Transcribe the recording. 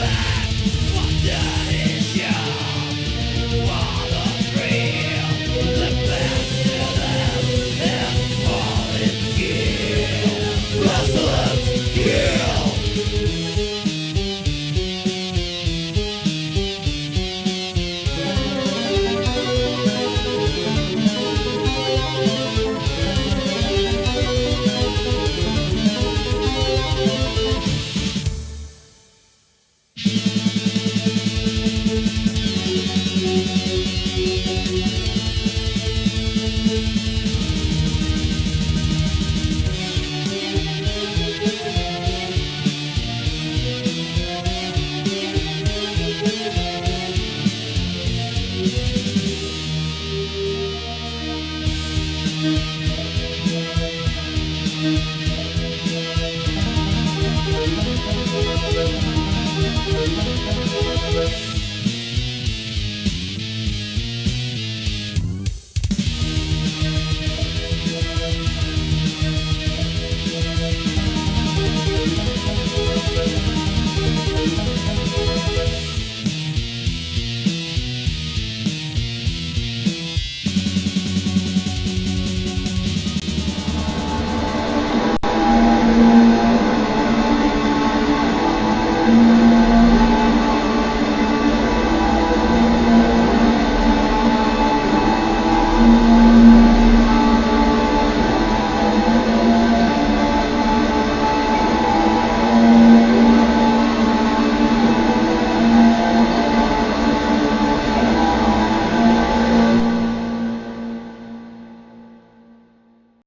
back, what did